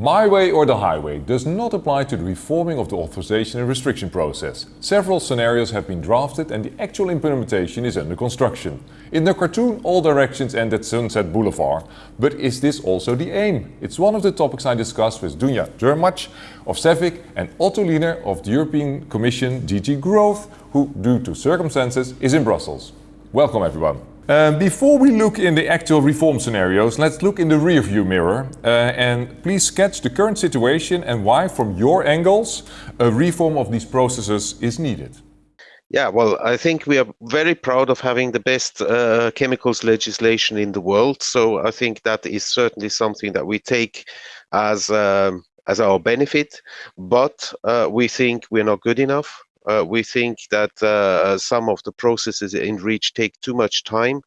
My way or the highway does not apply to the reforming of the authorization and restriction process. Several scenarios have been drafted and the actual implementation is under construction. In the cartoon, all directions end at Sunset Boulevard. But is this also the aim? It's one of the topics I discussed with Dunja Drmač of CEFIC and Otto Linher of the European Commission DG Growth, who, due to circumstances, is in Brussels. Welcome everyone. Uh, before we look in the actual reform scenarios, let's look in the rearview mirror uh, and please sketch the current situation and why, from your angles, a reform of these processes is needed. Yeah, well, I think we are very proud of having the best uh, chemicals legislation in the world. So I think that is certainly something that we take as um, as our benefit. But uh, we think we're not good enough. Uh, we think that uh, some of the processes in REACH take too much time.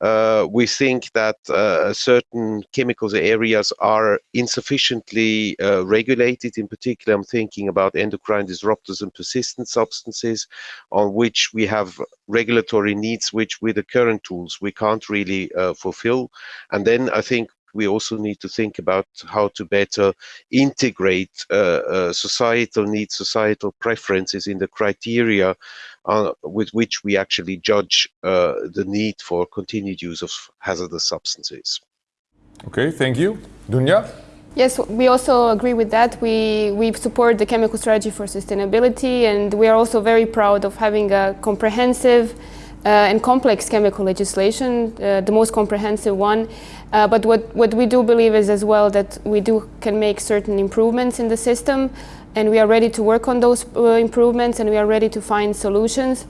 Uh, we think that uh, certain chemicals areas are insufficiently uh, regulated. In particular, I'm thinking about endocrine disruptors and persistent substances on which we have regulatory needs, which with the current tools we can't really uh, fulfill. And then I think we also need to think about how to better integrate uh, uh, societal needs, societal preferences in the criteria uh, with which we actually judge uh, the need for continued use of hazardous substances. Okay, thank you. Dunja? Yes, we also agree with that. We, we support the chemical strategy for sustainability and we are also very proud of having a comprehensive and complex chemical legislation, uh, the most comprehensive one. Uh, but what, what we do believe is as well that we do can make certain improvements in the system and we are ready to work on those uh, improvements and we are ready to find solutions.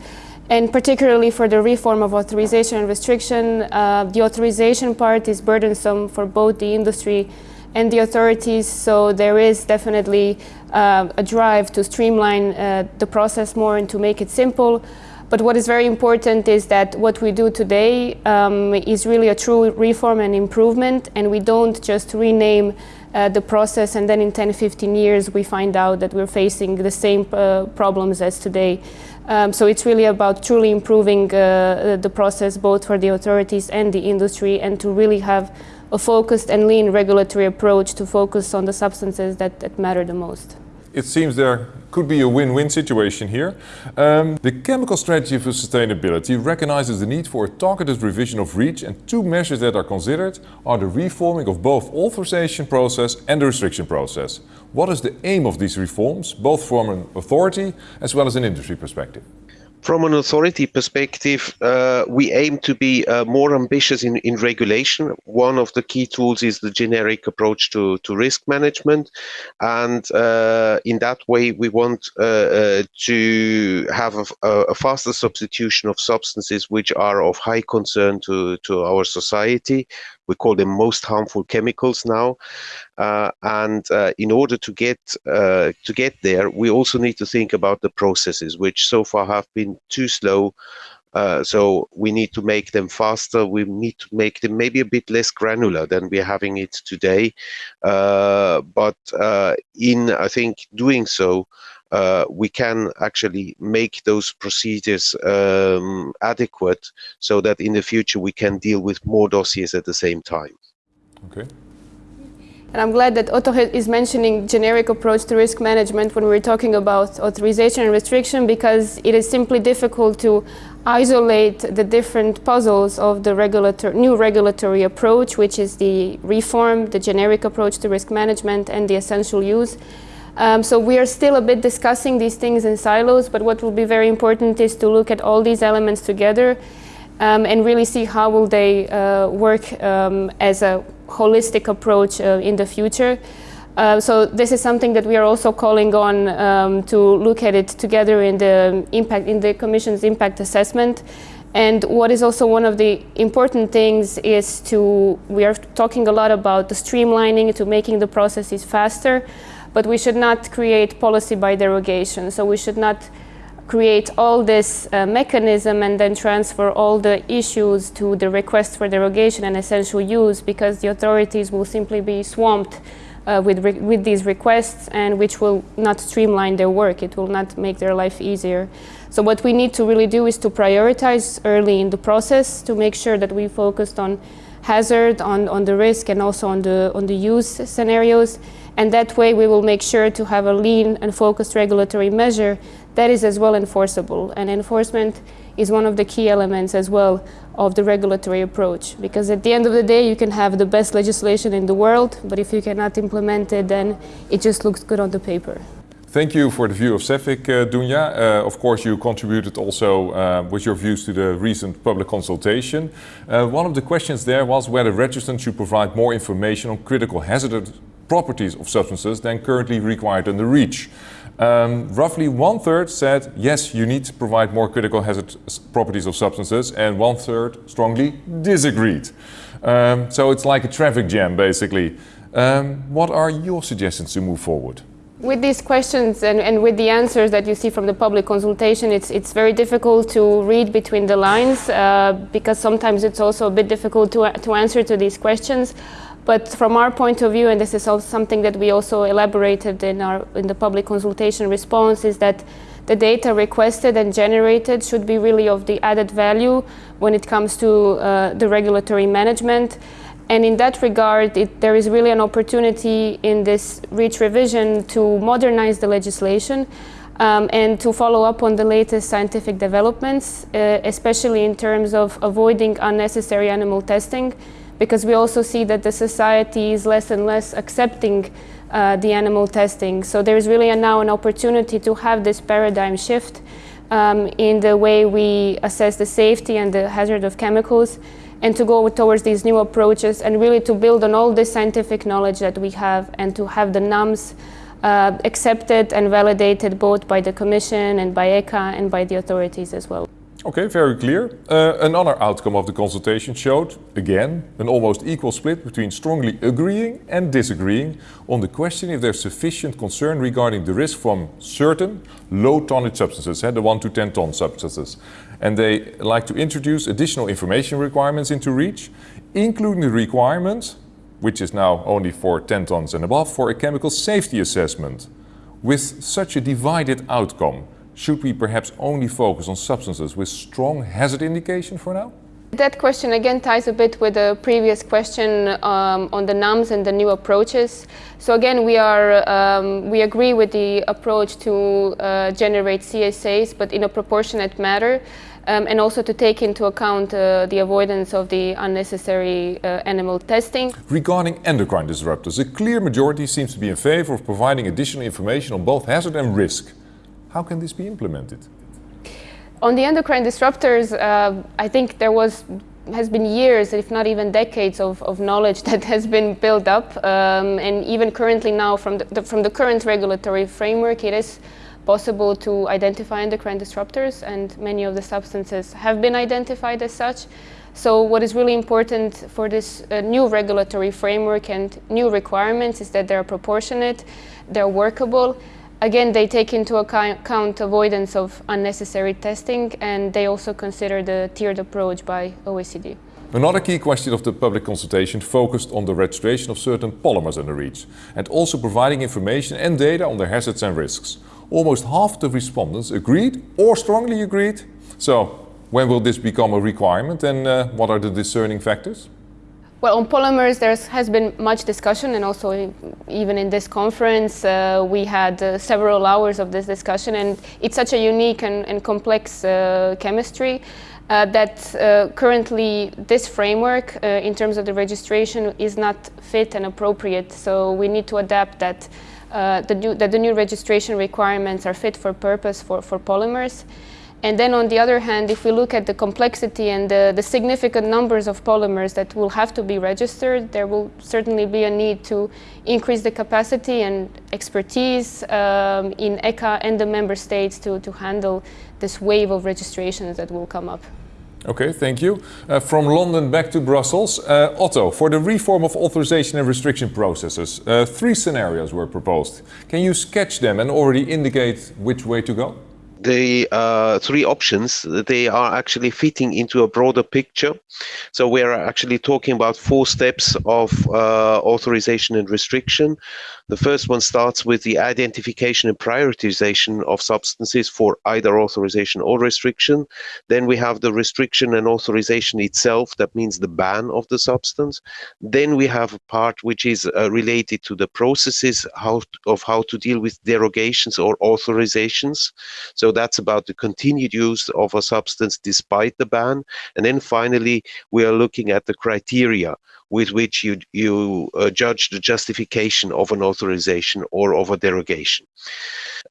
And particularly for the reform of authorization and restriction, uh, the authorization part is burdensome for both the industry and the authorities, so there is definitely uh, a drive to streamline the process more and to make it simple. But what is very important is that what we do today um, is really a true reform and improvement, and we don't just rename uh, the process and then in 10, 15 years we find out that we're facing the same uh, problems as today. Um, so it's really about truly improving uh, the process both for the authorities and the industry and to really have a focused and lean regulatory approach to focus on the substances that, that matter the most. It seems there could be a win-win situation here. Um, the Chemical Strategy for Sustainability recognizes the need for a targeted revision of REACH and two measures that are considered are the reforming of both authorization process and the restriction process. What is the aim of these reforms, both from an authority as well as an industry perspective? From an authority perspective, uh, we aim to be uh, more ambitious in, in regulation. One of the key tools is the generic approach to, to risk management. And uh, in that way, we want uh, uh, to have a, a, faster substitution of substances which are of high concern to, to our society we call them most harmful chemicals now. Uh, and uh, in order to get uh, to get there, we also need to think about the processes, which so far have been too slow. Uh, so we need to make them faster. We need to make them maybe a bit less granular than we're having it today. Uh, but uh, in I think doing so, uh, we can actually make those procedures um, adequate so that in the future we can deal with more dossiers at the same time. Okay. And I'm glad that Otto is mentioning generic approach to risk management when we're talking about authorization and restriction because it is simply difficult to isolate the different puzzles of the regulator new regulatory approach, which is the reform, the generic approach to risk management and the essential use. Um, so we are still a bit discussing these things in silos, but what will be very important is to look at all these elements together um, and really see how will they uh, work um, as a holistic approach uh, in the future. Uh, so this is something that we are also calling on um, to look at it together in the impact in the Commission's impact assessment. And what is also one of the important things is to, we are talking a lot about the streamlining to making the processes faster, but we should not create policy by derogation. So we should not create all this uh, mechanism and then transfer all the issues to the request for derogation and essential use because the authorities will simply be swamped uh, with, with these requests and which will not streamline their work. It will not make their life easier. So what we need to really do is to prioritize early in the process to make sure that we focused on hazard, on, on the risk and also on the, on the use scenarios And that way we will make sure to have a lean and focused regulatory measure that is as well enforceable. And enforcement is one of the key elements as well of the regulatory approach. Because at the end of the day, you can have the best legislation in the world, but if you cannot implement it, then it just looks good on the paper. Thank you for the view of CEFIC, uh, Dunja. Uh, of course, you contributed also uh, with your views to the recent public consultation. Uh, one of the questions there was whether registrants should provide more information on critical hazardous properties of substances than currently required under REACH. Um, roughly one third said yes, you need to provide more critical hazard properties of substances, and one third strongly disagreed. Um, so it's like a traffic jam, basically. Um, what are your suggestions to move forward? With these questions and, and, with the answers that you see from the public consultation, it's, it's very difficult to read between the lines uh, because sometimes it's also a bit difficult to, to answer to these questions. But from our point of view, and this is also something that we also elaborated in, our, in the public consultation response, is that the data requested and generated should be really of the added value when it comes to uh, the regulatory management. And in that regard, it, there is really an opportunity in this REACH revision to modernize the legislation um, and to follow up on the latest scientific developments, uh, especially in terms of avoiding unnecessary animal testing because we also see that the society is less and less accepting uh, the animal testing. So there is really now an opportunity to have this paradigm shift um, in the way we assess the safety and the hazard of chemicals and to go towards these new approaches and really to build on all this scientific knowledge that we have and to have the NAMs uh, accepted and validated both by the Commission and by ECHA and by the authorities as well. Okay, very clear. Uh, another outcome of the consultation showed, again, an almost equal split between strongly agreeing and disagreeing on the question if there's sufficient concern regarding the risk from certain low tonnage substances, eh, the 1 to 10 ton substances. And they like to introduce additional information requirements into REACH, including the requirement, which is now only for 10 tons and above, for a chemical safety assessment. With such a divided outcome, should we perhaps only focus on substances with strong hazard indication for now? That question again ties a bit with the previous question um, on the NAMs and the new approaches. So again, we are um, we agree with the approach to uh, generate CSAs, but in a proportionate manner, um, and also to take into account uh, the avoidance of the unnecessary uh, animal testing. Regarding endocrine disruptors, a clear majority seems to be in favor of providing additional information on both hazard and risk. How can this be implemented? On the endocrine disruptors, uh, I think there was has been years, if not even decades, of, of knowledge that has been built up, um, and even currently now, from the, the, from the current regulatory framework, it is possible to identify endocrine disruptors, and many of the substances have been identified as such. So what is really important for this uh, new regulatory framework and new requirements is that they're proportionate, they're workable, Again, they take into account avoidance of unnecessary testing and they also consider the tiered approach by OECD. Another key question of the public consultation focused on the registration of certain polymers in the REACH and also providing information and data on their hazards and risks. Almost half the respondents agreed or strongly agreed. So when will this become a requirement and uh, what are the discerning factors? Well, on polymers, there has been much discussion, and also even in this conference, uh, we had uh, several hours of this discussion, and it's such a unique and, and complex uh, chemistry uh, that uh, currently this framework, uh, in terms of the registration, is not fit and appropriate. So we need to adapt that, the, new, that the new registration requirements are fit for purpose for, for polymers. And then on the other hand, if we look at the complexity and the, the, significant numbers of polymers that will have to be registered, there will certainly be a need to increase the capacity and expertise um, in ECHA and the member states to, to handle this wave of registrations that will come up. Okay, thank you. Uh, from London back to Brussels. Uh, Otto, for the reform of authorization and restriction processes, uh, three scenarios were proposed. Can you sketch them and already indicate which way to go? The uh, three options they are actually fitting into a broader picture. So we're actually talking about four steps of uh, authorization and restriction. The first one starts with the identification and prioritization of substances for either authorization or restriction. Then we have the restriction and authorization itself that means the ban of the substance. Then we have a part which is uh, related to the processes how of how to deal with derogations or authorizations so that's about the continued use of a substance despite the ban. And then finally, we are looking at the criteria with which you, you uh, judge the justification of an authorization or of a derogation.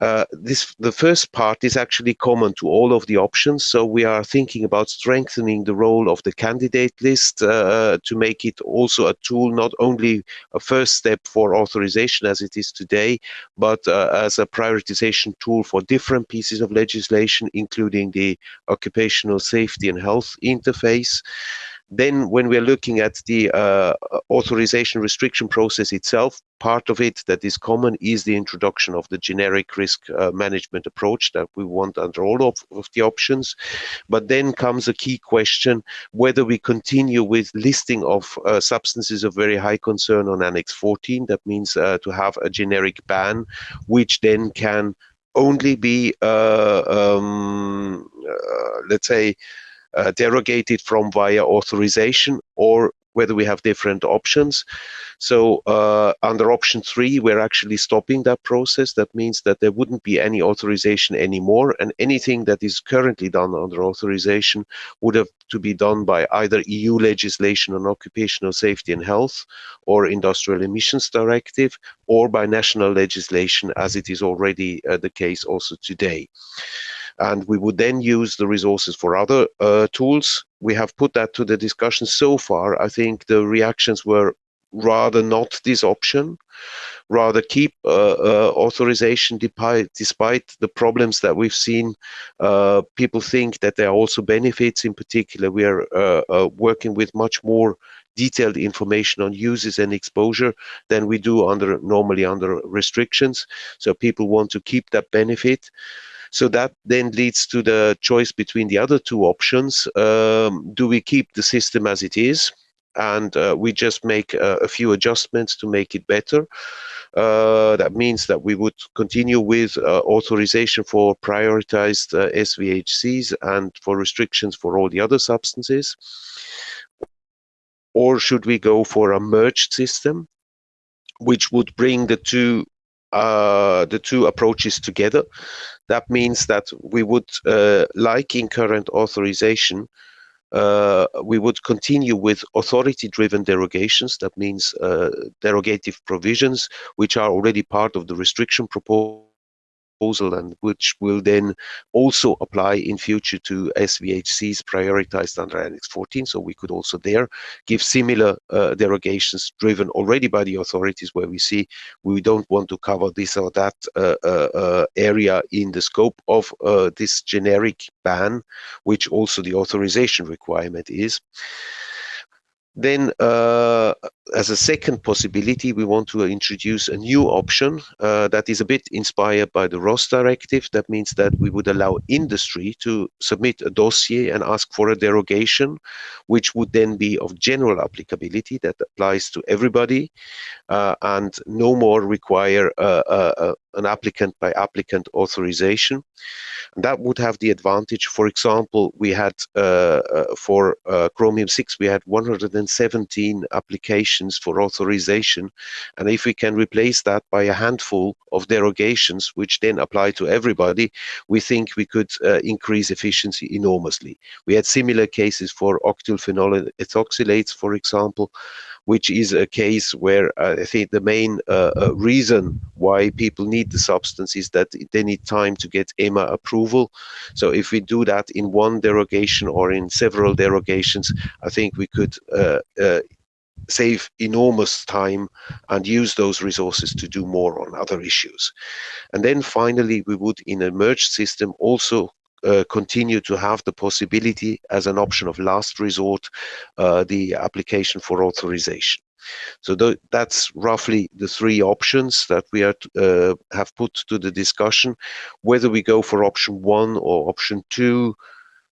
Uh, this the first part is actually common to all of the options so we are thinking about strengthening the role of the candidate list uh, to make it also a tool not only a first step for authorization as it is today but uh, as a prioritization tool for different pieces of legislation including the occupational safety and health interface then when we're looking at the uh, authorization restriction process itself, part of it that is common is the introduction of the generic risk uh, management approach that we want under all of, of, the options. But then comes a key question, whether we continue with listing of uh, substances of very high concern on Annex 14. That means uh, to have a generic ban, which then can only be, uh, um, uh, let's say, uh, derogated from via authorization or whether we have different options. So uh, under option three, we're actually stopping that process. That means that there wouldn't be any authorization anymore and anything that is currently done under authorization would have to be done by either EU legislation on occupational safety and health or industrial emissions directive or by national legislation as it is already uh, the case also today and we would then use the resources for other uh, tools. We have put that to the discussion so far. I think the reactions were rather not this option, rather keep uh, uh, authorization despite, despite the problems that we've seen. Uh, people think that there are also benefits. In particular, we are uh, uh, working with much more detailed information on uses and exposure than we do under normally under restrictions. So people want to keep that benefit. So that then leads to the choice between the other two options. Um, do we keep the system as it is? and uh, we just make uh, a few adjustments to make it better. Uh, that means that we would continue with uh, authorization for prioritized uh, SVHCs and for restrictions for all the other substances. Or should we go for a merged system, which would bring the two uh, the two approaches together. That means that we would, uh, like in current authorization, uh, we would continue with authority-driven derogations. That means uh, derogative provisions, which are already part of the restriction proposal proposal and which will then also apply in future to SVHCs prioritized under Annex 14. So we could also there give similar uh, derogations driven already by the authorities where we see we don't want to cover this or that uh, uh, uh area in the scope of uh, this generic ban, which also the authorization requirement is. Then, uh, as a second possibility, we want to introduce a new option uh, that is a bit inspired by the RoHS directive. That means that we would allow industry to submit a dossier and ask for a derogation, which would then be of general applicability that applies to everybody uh, and no more require uh, uh, uh, an applicant by applicant authorization. And that would have the advantage, for example, we had for Chromium 6, we had 117 applications for authorization. And if we can replace that by a handful of derogations, which then apply to everybody, we think we could uh, increase efficiency enormously. We had similar cases for octylphenol ethoxylates, for example, which is a case where uh, I think the main uh, uh, reason why people need the substance is that they need time to get EMA approval. So if we do that in one derogation or in several derogations, I think we could uh, uh, save enormous time and use those resources to do more on other issues. And then finally, we would in a merged system also uh, continue to have the possibility as an option of last resort, uh, the application for authorization. So th that's roughly the three options that we are uh, have put to the discussion. Whether we go for option one or option two,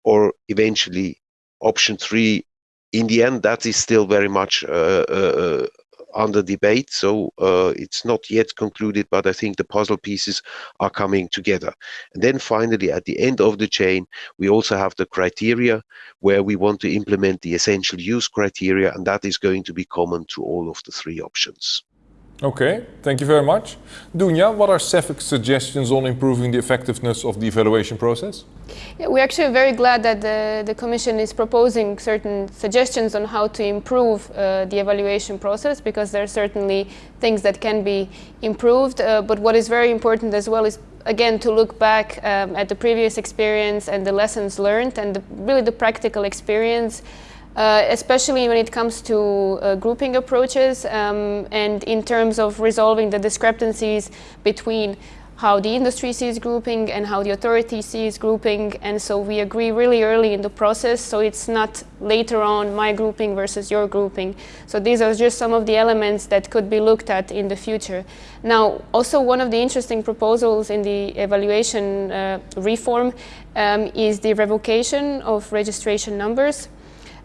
or eventually option three, in the end, that is still very much uh, uh, uh under debate. So it's not yet concluded, but I think the puzzle pieces are coming together. And then finally, at the end of the chain, we also have the criteria where we want to implement the essential use criteria, and that is going to be common to all of the three options. Okay, thank you very much. Dunja, what are CEFIC's suggestions on improving the effectiveness of the evaluation process? Yeah, we're actually very glad that the, the Commission is proposing certain suggestions on how to improve uh, the evaluation process because there are certainly things that can be improved. Uh, but what is very important as well is again to look back um, at the previous experience and the lessons learned and the, really the practical experience uh, especially when it comes to uh, grouping approaches um, and in terms of resolving the discrepancies between how the industry sees grouping and how the authority sees grouping. And so we agree really early in the process so it's not later on my grouping versus your grouping. So these are just some of the elements that could be looked at in the future. Now also one of the interesting proposals in the evaluation uh, reform um, is the revocation of registration numbers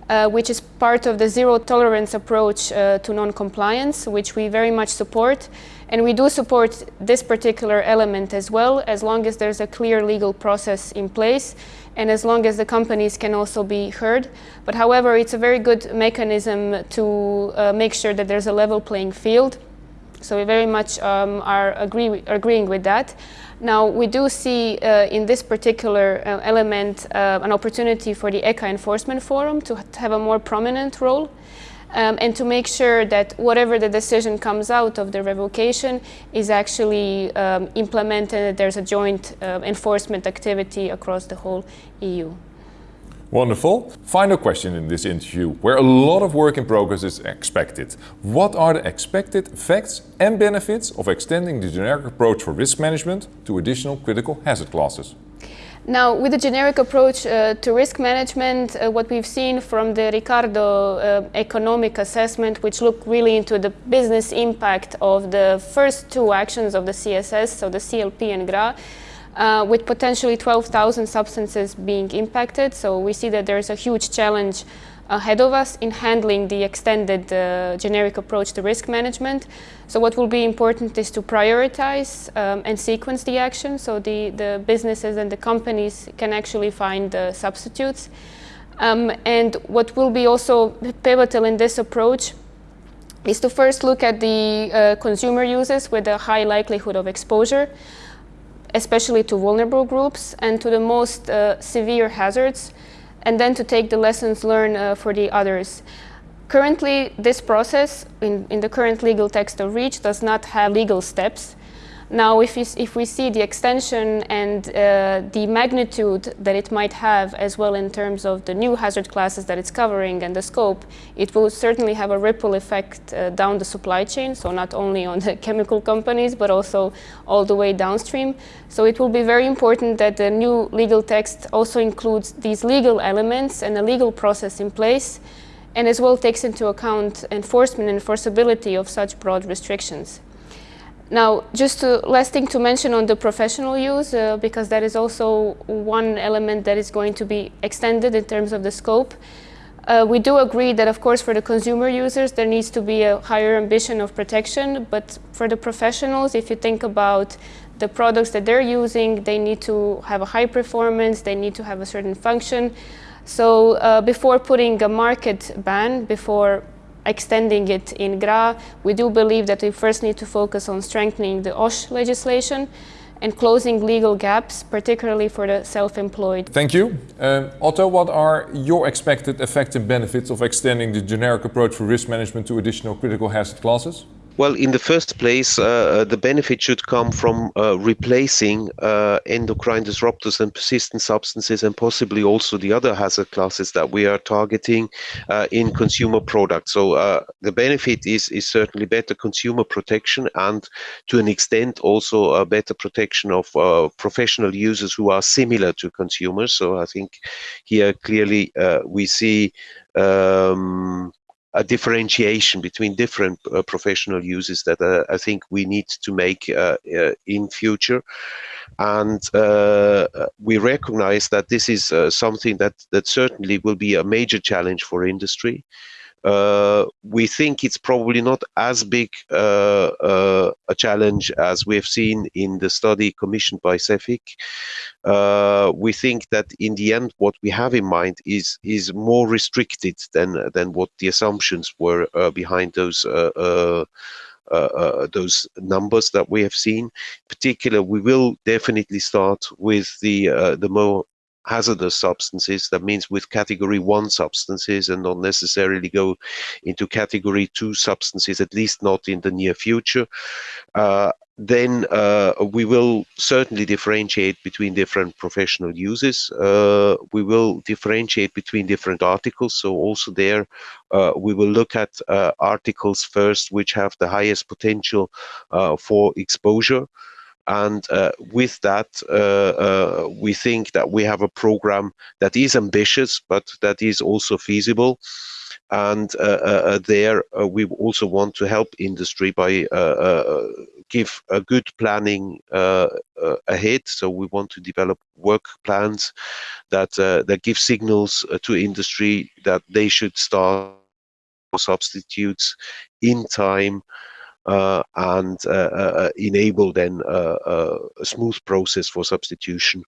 uh, which is part of the zero tolerance approach uh, to non-compliance, which we very much support. And we do support this particular element as well, as long as there's a clear legal process in place and as long as the companies can also be heard. But however, it's a very good mechanism to uh, make sure that there's a level playing field. So we very much um, are agree, agreeing with that. Now, we do see uh, in this particular uh, element uh, an opportunity for the ECHA Enforcement Forum to, have a more prominent role um, and to make sure that whatever the decision comes out of the revocation is actually um, implemented, there's a joint uh, enforcement activity across the whole EU. Wonderful. Final question in this interview, where a lot of work in progress is expected. What are the expected effects and benefits of extending the generic approach for risk management to additional critical hazard classes? Now, with the generic approach uh, to risk management, uh, what we've seen from the Ricardo uh, economic assessment, which looked really into the business impact of the first two actions of the CSS, so the CLP and GRA, uh, with potentially 12,000 substances being impacted. So we see that there's a huge challenge ahead of us in handling the extended uh, generic approach to risk management. So what will be important is to prioritize um, and sequence the action so the, the businesses and the companies can actually find substitutes. Um, and what will be also pivotal in this approach is to first look at the uh, consumer users with a high likelihood of exposure especially to vulnerable groups and to the most uh, severe hazards, and then to take the lessons learned uh, for the others. Currently, this process in, in the current legal text of REACH does not have legal steps. Now, if, if we see the extension and uh, the magnitude that it might have as well in terms of the new hazard classes that it's covering and the scope, it will certainly have a ripple effect uh, down the supply chain, so not only on the chemical companies, but also all the way downstream. So it will be very important that the new legal text also includes these legal elements and a legal process in place, and as well takes into account enforcement and enforceability of such broad restrictions. Now, just to, last thing to mention on the professional use, uh, because that is also one element that is going to be extended in terms of the scope. Uh, we do agree that, of course, for the consumer users, there needs to be a higher ambition of protection. But for the professionals, if you think about the products that they're using, they need to have a high performance, they need to have a certain function. So uh, before putting a market ban, before extending it in GRA, we do believe that we first need to focus on strengthening the OSH legislation and closing legal gaps, particularly for the self-employed. Thank you. Uh, Otto, what are your expected effects and benefits of extending the generic approach for risk management to additional critical hazard classes? Well, in the first place, uh, uh, the benefit should come from uh, replacing uh, endocrine disruptors and persistent substances and possibly also the other hazard classes that we are targeting uh, in consumer products. So uh, the benefit is, is certainly better consumer protection and to an extent also a better protection of professional users who are similar to consumers. So I think here clearly we see um, a differentiation between different uh, professional uses that uh, I think we need to make uh, uh, in future. And uh, we recognize that this is something that, that certainly will be a major challenge for industry. Uh, we think it's probably not as big uh, uh, a challenge as we have seen in the study commissioned by CEFIC. we think that in the end, what we have in mind is is more restricted than than what the assumptions were behind those. Uh, uh, those numbers that we have seen. In particular, we will definitely start with the uh, the more hazardous substances. That means with category one substances and not necessarily go into category two substances, at least not in the near future. Uh, then uh, we will certainly differentiate between different professional uses. Uh, we will differentiate between different articles. So also there, uh, we will look at uh, articles first, which have the highest potential uh, for exposure. And uh, with that, uh, uh, we think that we have a program that is ambitious, but that is also feasible. And uh, uh, uh, there, we also want to help industry by give a good planning ahead. So we want to develop work plans that that give signals to industry that they should start substitutes in time and uh, uh, enable then a smooth process for substitution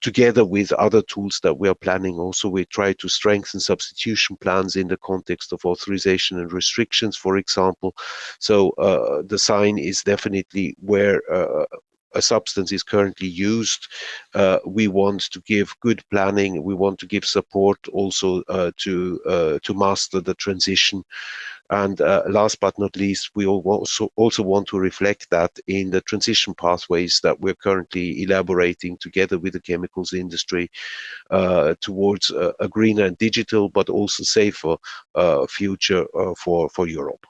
together with other tools that we are planning. Also we try to strengthen substitution plans in the context of authorization and restrictions for example. So uh, the sign is definitely where uh, a substance is currently used uh, we want to give good planning we want to give support also to to master the transition and uh, last but not least, we also, also want to reflect that in the transition pathways that we're currently elaborating together with the chemicals industry uh, towards uh, a greener and digital, but also safer uh, future uh, for, for Europe.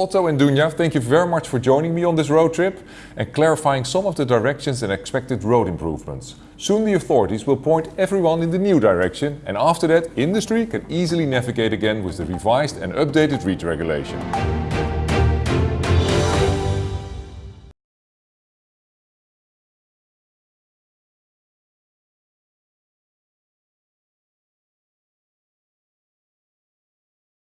Otto and Dunja, thank you very much for joining me on this road trip and clarifying some of the directions and expected road improvements. Soon the authorities will point everyone in the new direction and after that industry can easily navigate again with the revised and updated REACH regulation.